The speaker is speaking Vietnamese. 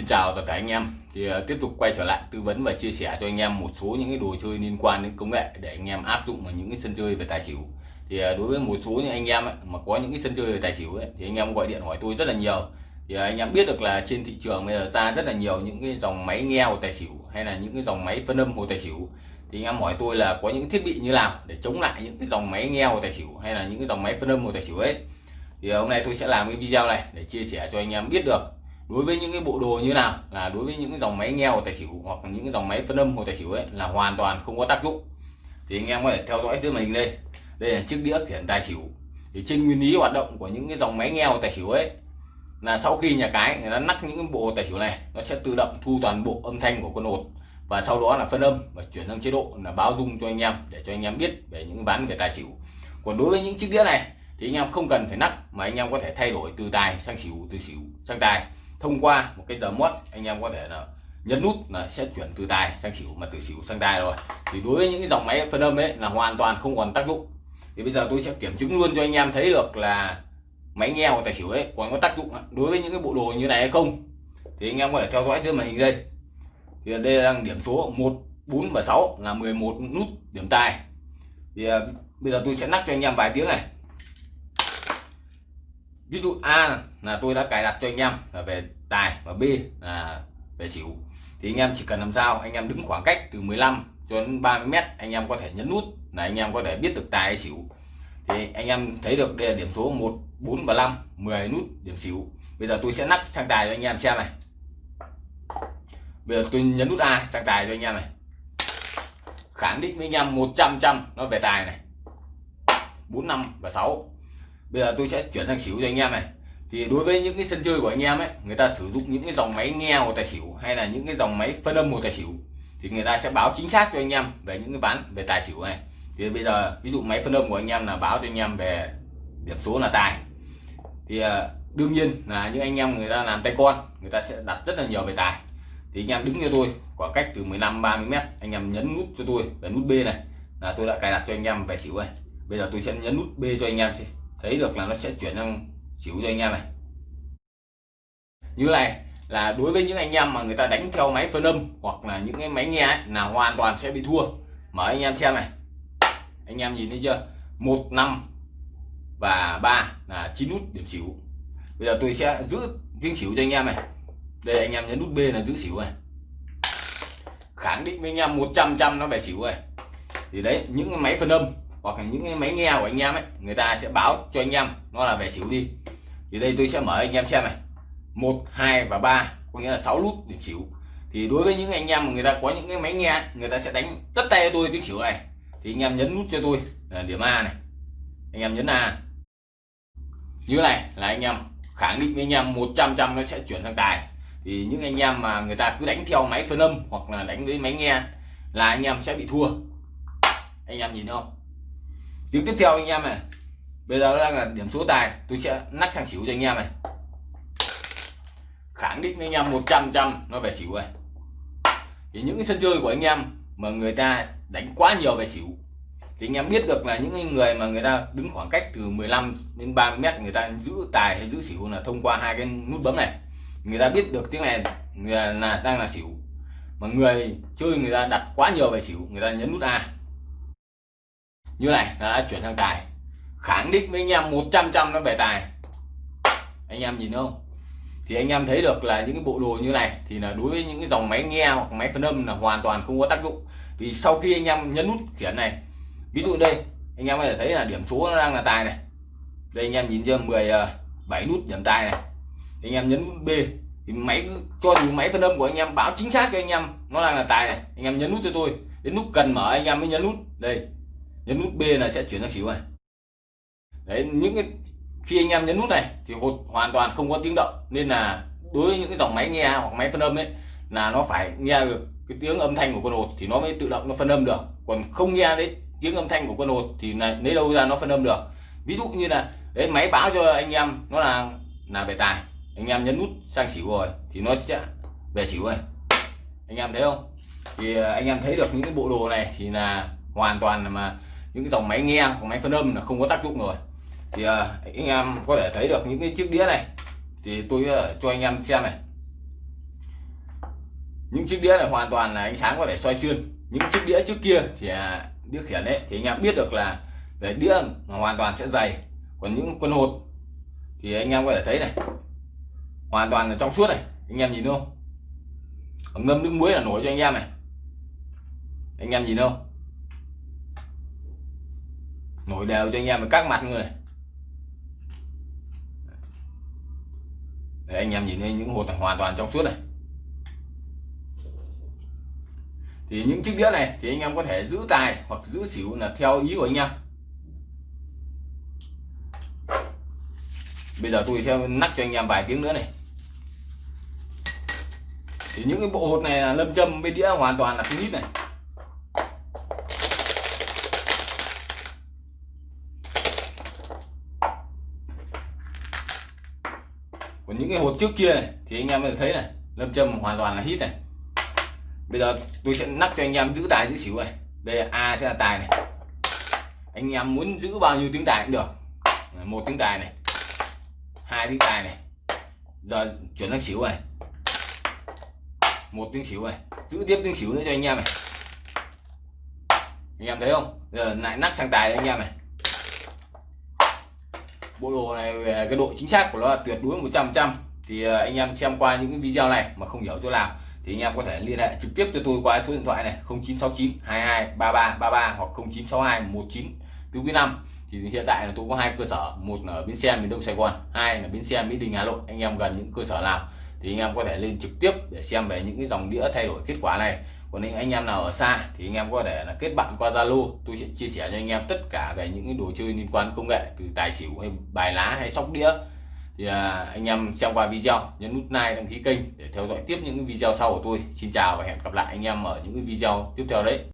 Xin chào tất cả anh em. Thì uh, tiếp tục quay trở lại tư vấn và chia sẻ cho anh em một số những cái đồ chơi liên quan đến công nghệ để anh em áp dụng vào những cái sân chơi về tài xỉu. Thì uh, đối với một số những anh em ấy, mà có những cái sân chơi về tài xỉu ấy, thì anh em gọi điện hỏi tôi rất là nhiều. Thì uh, anh em biết được là trên thị trường bây giờ ra rất là nhiều những cái dòng máy nghe hồ tài xỉu hay là những cái dòng máy phân âm hồ tài xỉu. Thì anh em hỏi tôi là có những thiết bị như nào để chống lại những cái dòng máy nghe hồ tài xỉu hay là những cái dòng máy phân âm hồ tài xỉu ấy. Thì hôm nay tôi sẽ làm cái video này để chia sẻ cho anh em biết được đối với những cái bộ đồ như nào? Là đối với những cái dòng máy nghe của tài xỉu hoặc những cái dòng máy phân âm của tài xỉu ấy là hoàn toàn không có tác dụng. Thì anh em có thể theo dõi dưới màn hình đây. Đây là chiếc đĩa khiển tài xỉu. Thì trên nguyên lý hoạt động của những cái dòng máy nghe của tài xỉu ấy là sau khi nhà cái người ta nắp những cái bộ tài xỉu này, nó sẽ tự động thu toàn bộ âm thanh của con hột và sau đó là phân âm và chuyển sang chế độ là báo dung cho anh em để cho anh em biết về những bán về tài xỉu. Còn đối với những chiếc đĩa này thì anh em không cần phải nắp mà anh em có thể thay đổi từ tài sang xỉu, từ xỉu sang tài thông qua một cái giờ mót anh em có thể là nhấn nút là sẽ chuyển từ tài sang xỉu mà từ xỉu sang tài rồi. Thì đối với những cái dòng máy phân âm ấy là hoàn toàn không còn tác dụng. Thì bây giờ tôi sẽ kiểm chứng luôn cho anh em thấy được là máy nghe hoặc tài xỉu ấy còn có tác dụng đối với những cái bộ đồ như này hay không, thì anh em có thể theo dõi dưới màn hình đây. Thì đây đang điểm số 1 4 và 6 là 11 nút điểm tài. Thì à, bây giờ tôi sẽ nắp cho anh em vài tiếng này ví dụ A là tôi đã cài đặt cho anh em là về tài và B là về xỉu. Thì anh em chỉ cần làm sao, anh em đứng khoảng cách từ 15 cho đến 30 mét, anh em có thể nhấn nút là anh em có thể biết được tài hay xỉu. Thì anh em thấy được đây là điểm số 1 4 và 5 10 nút điểm xỉu. Bây giờ tôi sẽ nắp sang tài cho anh em xem này. Bây giờ tôi nhấn nút A sang tài cho anh em này. Khẳng định với anh em 100 trăm nó về tài này. 4 5 và 6 bây giờ tôi sẽ chuyển sang xỉu cho anh em này. Thì đối với những cái sân chơi của anh em ấy, người ta sử dụng những cái dòng máy nghe một tài xỉu hay là những cái dòng máy phân âm một tài xỉu, thì người ta sẽ báo chính xác cho anh em về những cái bán, về tài xỉu này. Thì bây giờ, ví dụ máy phân âm của anh em là báo cho anh em về điểm số là tài. Thì ờ, đương nhiên là những anh em người ta làm tay con, người ta sẽ đặt rất là nhiều về tài. Thì anh em đứng cho tôi, khoảng cách từ 15 30 mét, anh em nhấn nút cho tôi về nút B này, là tôi đã cài đặt cho anh em về xỉu này. Bây giờ tôi sẽ nhấn nút B cho anh em thấy được là nó sẽ chuyển sang xỉu cho anh em này. Như này là đối với những anh em mà người ta đánh theo máy phân âm hoặc là những cái máy nghe ấy, là hoàn toàn sẽ bị thua. Mở anh em xem này. Anh em nhìn thấy chưa? Một năm và ba là chín nút điểm xỉu. Bây giờ tôi sẽ giữ tiếng xỉu cho anh em này. Đây anh em nhấn nút B là giữ xỉu này. Khẳng định với anh em 100 trăm nó về xỉu này thì đấy những cái máy phân âm hoặc là những cái máy nghe của anh em ấy, người ta sẽ báo cho anh em, nó là về xỉu đi. Thì đây tôi sẽ mở anh em xem này. Một, hai và ba, có nghĩa là 6 nút điểm xỉu. Thì đối với những anh em mà người ta có những cái máy nghe, người ta sẽ đánh tất tay cho tôi tiếng xỉu này. Thì anh em nhấn nút cho tôi, là điểm A này. Anh em nhấn A. Như này là anh em khẳng định với anh em 100 trăm nó sẽ chuyển sang tài. Thì những anh em mà người ta cứ đánh theo máy phân âm hoặc là đánh với máy nghe là anh em sẽ bị thua. Anh em nhìn không? Tiếng tiếp theo anh em này. Bây giờ đang là điểm số tài. Tôi sẽ nắp sang xỉu cho anh em này. Khẳng định với anh em 100 trăm nó về xỉu này thì những cái sân chơi của anh em mà người ta đánh quá nhiều về xỉu, thì anh em biết được là những người mà người ta đứng khoảng cách từ 15 đến 30 mét, người ta giữ tài hay giữ xỉu là thông qua hai cái nút bấm này. Người ta biết được tiếng này là đang là xỉu. Mà người chơi người ta đặt quá nhiều về xỉu, người ta nhấn nút A như này đã chuyển sang tài. Khẳng định với anh em 100 trăm nó về tài. Anh em nhìn không? Thì anh em thấy được là những cái bộ đồ như này thì là đối với những cái dòng máy nghe hoặc máy phân âm là hoàn toàn không có tác dụng. Vì sau khi anh em nhấn nút khiển này, ví dụ đây, anh em có thể thấy là điểm số nó đang là tài này. Đây anh em nhìn chưa? 17 ờ, nút điểm tài này. Thì anh em nhấn nút B thì máy cho dù máy phân âm của anh em báo chính xác cho anh em nó đang là tài này. Anh em nhấn nút cho tôi, đến lúc cần mở anh em mới nhấn nút. Đây nhấn nút B là sẽ chuyển sang xỉu này đấy, những cái, khi anh em nhấn nút này thì hột hoàn toàn không có tiếng động. Nên là đối với những cái dòng máy nghe hoặc máy phân âm ấy, là nó phải nghe được cái tiếng âm thanh của con hột thì nó mới tự động nó phân âm được. Còn không nghe đấy tiếng âm thanh của con hột thì là lấy đâu ra nó phân âm được. Ví dụ như là, đấy, máy báo cho anh em nó là là về tài. Anh em nhấn nút sang xỉu rồi thì nó sẽ về xỉu này anh em thấy không? Thì à, anh em thấy được những cái bộ đồ này thì là hoàn toàn là mà những cái dòng máy nghe máy phân âm là không có tác dụng rồi. Thì uh, anh em có thể thấy được những cái chiếc đĩa này. Thì tôi uh, cho anh em xem này. Những chiếc đĩa này hoàn toàn là ánh sáng có thể soi xuyên. Những chiếc đĩa trước kia thì à, đĩa khiển đấy thì anh em biết được là về đĩa hoàn toàn sẽ dày. Còn những quân hột thì anh em có thể thấy này hoàn toàn là trong suốt này. Anh em nhìn không? Ngâm nước muối là nổi cho anh em này. Anh em nhìn không? Nổi đều cho anh em các mặt người. Đấy, anh em nhìn thấy những hột này hoàn toàn trong suốt này. Thì những chiếc đĩa này thì anh em có thể giữ tài hoặc giữ xỉu là theo ý của anh em. Bây giờ tôi sẽ nắp cho anh em vài tiếng nữa này. Thì những cái bộ hột này là lâm châm bên đĩa hoàn toàn là không ít này. Những cái hột trước kia này, thì anh em có thể thấy này, lâm châm hoàn toàn là hít này. Bây giờ tôi sẽ nắp cho anh em giữ tài giữ xỉu này. Đây là a sẽ là tài này. Anh em muốn giữ bao nhiêu tiếng tài cũng được. Một tiếng tài này, hai tiếng tài này. Giờ chuyển sang xỉu này. Một tiếng xỉu này, giữ tiếp tiếng xỉu nữa cho anh em này. Anh em thấy không? Giờ lại nắp sang tài anh em này bộ đồ này về cái độ chính xác của nó là tuyệt đối 100 trăm thì à, anh em xem qua những cái video này mà không hiểu chỗ nào thì anh em có thể liên hệ trực tiếp cho tôi qua số điện thoại này 0969 22 33 33 hoặc 0962 19 4 5 thì hiện tại là tôi có hai cơ sở, một ở bến xe miền đông sài gòn, hai là bến xe mỹ đình hà nội. Anh em gần những cơ sở nào thì anh em có thể lên trực tiếp để xem về những cái dòng đĩa thay đổi kết quả này còn những anh em nào ở xa thì anh em có thể là kết bạn qua zalo. Tôi sẽ chia sẻ cho anh em tất cả về những cái đồ chơi liên quan công nghệ từ tài xỉu hay bài lá hay sóc đĩa. Thì à, anh em xem qua video nhấn nút like đăng ký kênh để theo dõi tiếp những video sau của tôi. Xin chào và hẹn gặp lại anh em ở những video tiếp theo đấy.